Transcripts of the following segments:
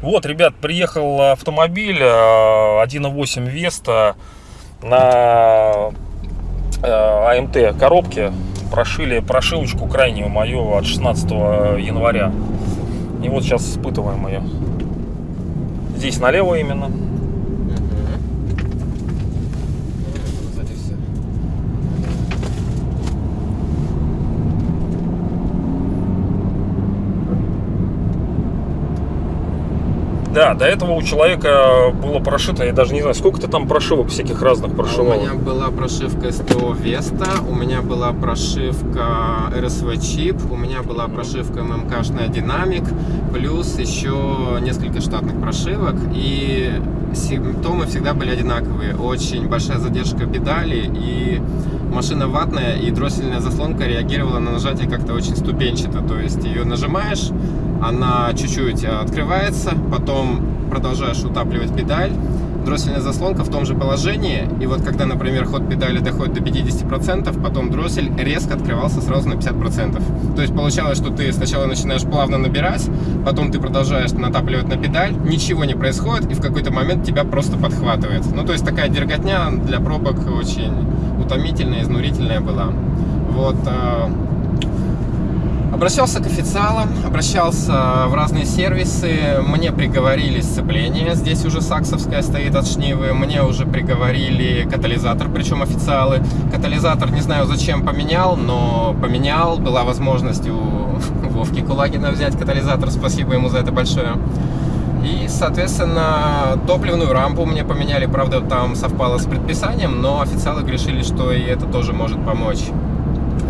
Вот, ребят, приехал автомобиль э, 1.8 Веста на э, АМТ коробке. Прошили прошивочку крайнюю мою от 16 января. И вот сейчас испытываем ее. Здесь налево именно. Да, до этого у человека было прошито, я даже не знаю, сколько ты там прошивок всяких разных А У прошивал. меня была прошивка СТО Веста, у меня была прошивка РСВ Чип, у меня была прошивка ММКшная Динамик, плюс еще несколько штатных прошивок. И симптомы всегда были одинаковые. Очень большая задержка педали и машина ватная, и дроссельная заслонка реагировала на нажатие как-то очень ступенчато. То есть ее нажимаешь, она чуть-чуть открывается, потом продолжаешь утапливать педаль, дроссельная заслонка в том же положении, и вот когда, например, ход педали доходит до 50%, потом дроссель резко открывался сразу на 50%. То есть получалось, что ты сначала начинаешь плавно набирать, потом ты продолжаешь натапливать на педаль, ничего не происходит, и в какой-то момент тебя просто подхватывает. Ну, то есть такая дерготня для пробок очень утомительная, изнурительная была. Вот, э, Обращался к официалам, обращался в разные сервисы, мне приговорили сцепление, здесь уже саксовская стоит от шнивы, мне уже приговорили катализатор, причем официалы. Катализатор не знаю зачем поменял, но поменял, была возможность у Вовки Кулагина взять катализатор, спасибо ему за это большое. И, соответственно, топливную рампу мне поменяли, правда, там совпало с предписанием, но официалы решили, что и это тоже может помочь.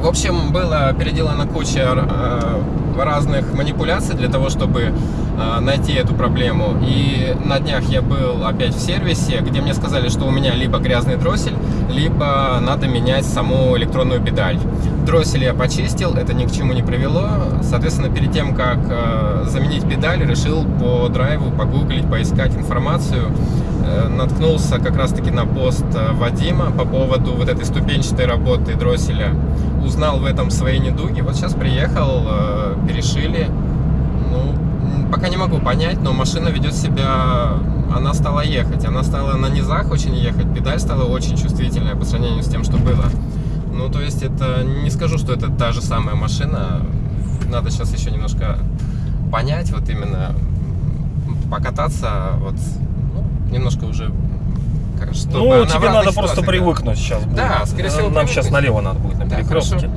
В общем, было переделана куча э, разных манипуляций для того, чтобы э, найти эту проблему. И на днях я был опять в сервисе, где мне сказали, что у меня либо грязный дроссель, либо надо менять саму электронную педаль. Дроссель я почистил, это ни к чему не привело. Соответственно, перед тем, как э, заменить педаль, решил по драйву погуглить, поискать информацию. Э, наткнулся как раз-таки на пост э, Вадима по поводу вот этой ступенчатой работы дросселя. Узнал в этом свои недуги. Вот сейчас приехал, э, перешили. Ну, пока не могу понять, но машина ведет себя... Она стала ехать. Она стала на низах очень ехать. Педаль стала очень чувствительная по сравнению с тем, что было. Ну, то есть это... Не скажу, что это та же самая машина. Надо сейчас еще немножко понять, вот именно покататься, вот ну, немножко уже чтобы ну, тебе надо просто ситуациях, да. привыкнуть сейчас. будет. Да, скорее всего, Нам сейчас привыкнуть. налево надо будет, на Да, перекрестке. хорошо.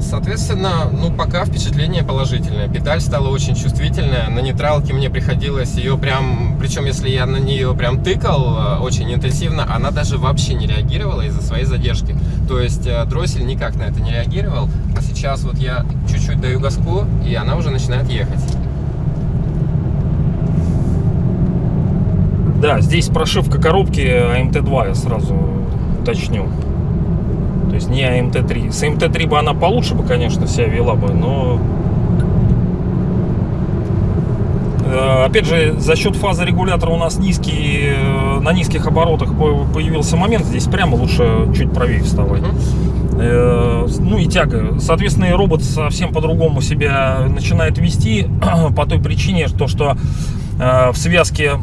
Соответственно, ну пока впечатление положительное. Педаль стала очень чувствительная. На нейтралке мне приходилось ее прям, причем если я на нее прям тыкал э, очень интенсивно, она даже вообще не реагировала из-за своей задержки. То есть э, дроссель никак на это не реагировал. А сейчас вот я чуть-чуть даю газку, и она уже начинает ехать. Да, здесь прошивка коробки АМТ-2, я сразу уточню. То есть не АМТ-3. С АМТ-3 бы она получше бы, конечно, себя вела бы, но... Э, Опять же, за счет фазы регулятора у нас низкий, э, на низких оборотах по- появился момент, здесь прямо лучше чуть правее вставать. Э, Ну и тяга. Соответственно, и робот совсем по-другому себя начинает вести по той причине, что, что э, в связке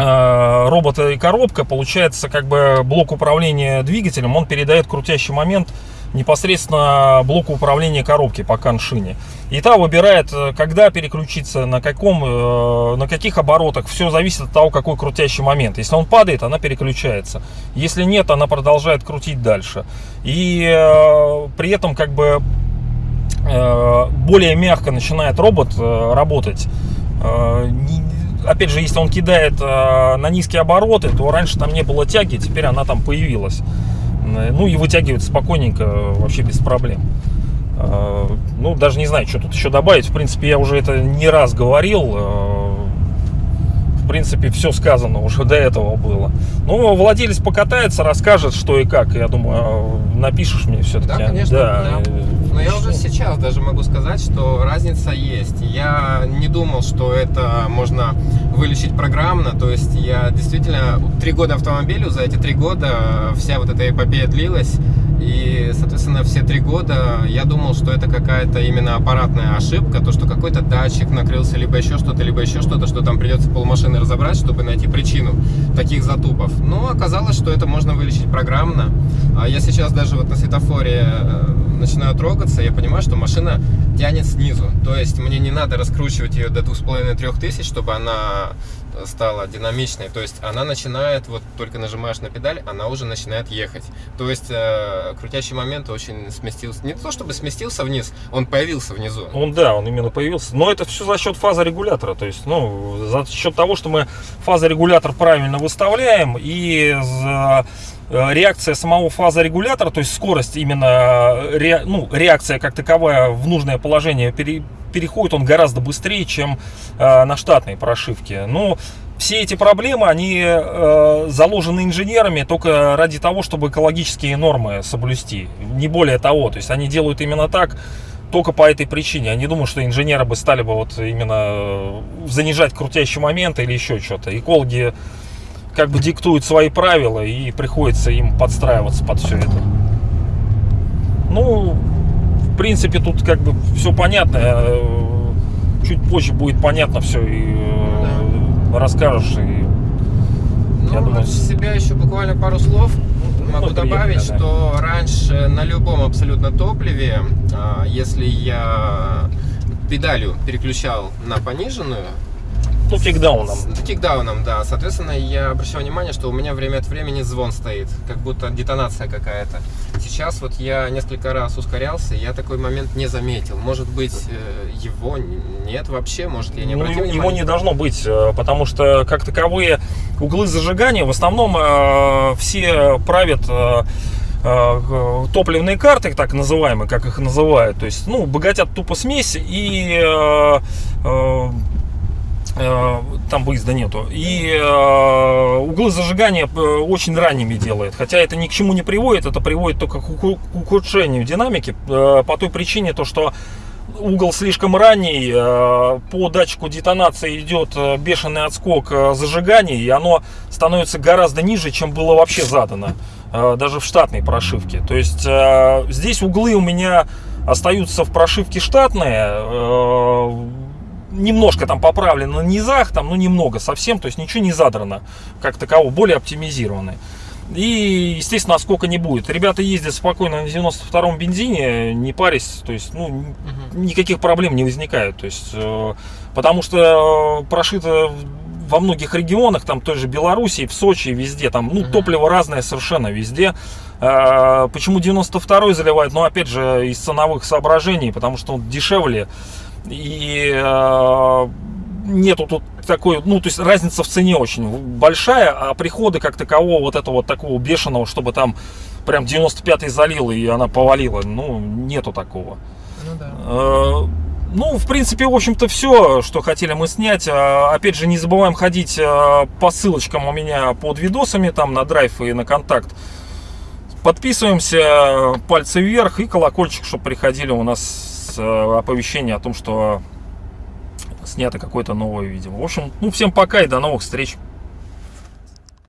робота и коробка получается как бы блок управления двигателем, он передает крутящий момент непосредственно блоку управления коробки по коншине. И та выбирает, э, когда переключиться, на каком, э, на каких оборотах. Все зависит от того, какой крутящий момент. Если он падает, она переключается. Если нет, она продолжает крутить дальше. И э, при этом как бы э, более мягко начинает робот э, работать. Опять же, если он кидает э, на низкие обороты, то раньше там не было тяги, теперь она там появилась. Э, Ну и вытягивает спокойненько, э, вообще без проблем. Э, Ну, даже не знаю, что тут еще добавить. В принципе, я уже это не раз говорил. Э, принципе, все сказано уже до этого было. Ну, владелец покатается, расскажет, что и как. Я думаю, напишешь мне все-таки. Да, конечно. Да. да. Но я уже сейчас даже могу сказать, что разница есть. Я не думал, что это можно вылечить программно. То есть я действительно три года автомобилю, за эти три года вся вот эта эпопея длилась. И, соответственно, все три года я думал, что это какая-то именно аппаратная ошибка, то, что какой-то датчик накрылся, либо еще что-то, либо еще что-то, что там придется полмашины разобрать, чтобы найти причину таких затупов. Но оказалось, что это можно вылечить программно. А я сейчас даже вот на светофоре э, начинаю трогаться, я понимаю, что машина тянет снизу. То есть мне не надо раскручивать ее до 2500 тысяч, чтобы она стала динамичной. То есть она начинает, вот только нажимаешь на педаль, она уже начинает ехать. То есть э, крутящий момент очень сместился. Не то чтобы сместился вниз, он появился внизу. Он, да, он именно появился. Но это все за счет фазорегулятора. То есть, ну, за счет того, что мы фазорегулятор правильно выставляем и за реакция самого фазорегулятора, то есть скорость именно, ре, ну, реакция как таковая в нужное положение пере, переходит он гораздо быстрее, чем э, на штатной прошивке. Но все эти проблемы, они э, заложены инженерами только ради того, чтобы экологические нормы соблюсти. Не более того. То есть они делают именно так, только по этой причине. Я не думаю, что инженеры бы стали бы вот именно занижать крутящий момент или еще что-то. Экологи как бы диктуют свои правила и приходится им подстраиваться под все это. Ну, принципе, тут как бы все понятно. Э, чуть позже будет понятно все и да. расскажешь. И, ну, я думаю, от себя еще буквально пару слов могу ну, добавить, приятно, что да. раньше на любом абсолютно топливе, а, если я педалью переключал на пониженную, ну, кикдауном. Кикдауном, да. Соответственно, я обращаю внимание, что у меня время от времени звон стоит, как будто детонация какая-то. Сейчас вот я несколько раз ускорялся, и я такой момент не заметил. Может быть, э, его нет вообще, может, я не ну, обратил ну, внимания? Его не должно быть, э, потому что, как таковые, углы зажигания в основном э, все правят топливные карты, так называемые, как их называют, то есть, ну, богатят тупо смесь и Э, там выезда нету. И э, углы зажигания э, очень ранними делает. Хотя это ни к чему не приводит, это приводит только к ухудшению динамики. По той причине, то, что угол слишком ранний, по датчику детонации идет бешеный отскок зажигания, и оно становится гораздо ниже, чем было вообще задано, даже в штатной прошивке. То есть здесь углы у меня остаются в прошивке штатные, немножко там поправлено на низах, там, ну немного совсем, то есть ничего не задрано, как таково, более оптимизированы. И, естественно, сколько не будет. Ребята ездят спокойно на 92-м бензине, не парясь, то есть, ну, угу. никаких проблем не возникает. То есть, э, потому что прошито во многих регионах, там той же Белоруссии, в Сочи, везде, там, ну, угу. топливо разное совершенно везде. Э, почему 92-й заливают? Ну, опять же, из ценовых соображений, потому что он дешевле и э, нету тут такой, ну, то есть разница в цене очень большая, а приходы как такового, вот этого вот такого бешеного, чтобы там прям 95-й залил и она повалила, ну, нету такого. Ну, да. Э, ну, в принципе, в общем-то, все, что хотели мы снять. А, опять же, не забываем ходить э, по ссылочкам у меня под видосами, там на драйв и на контакт. Подписываемся, пальцы вверх и колокольчик, чтобы приходили у нас Э, оповещение о том, что снято какое-то новое видео. В общем, ну всем пока и до новых встреч.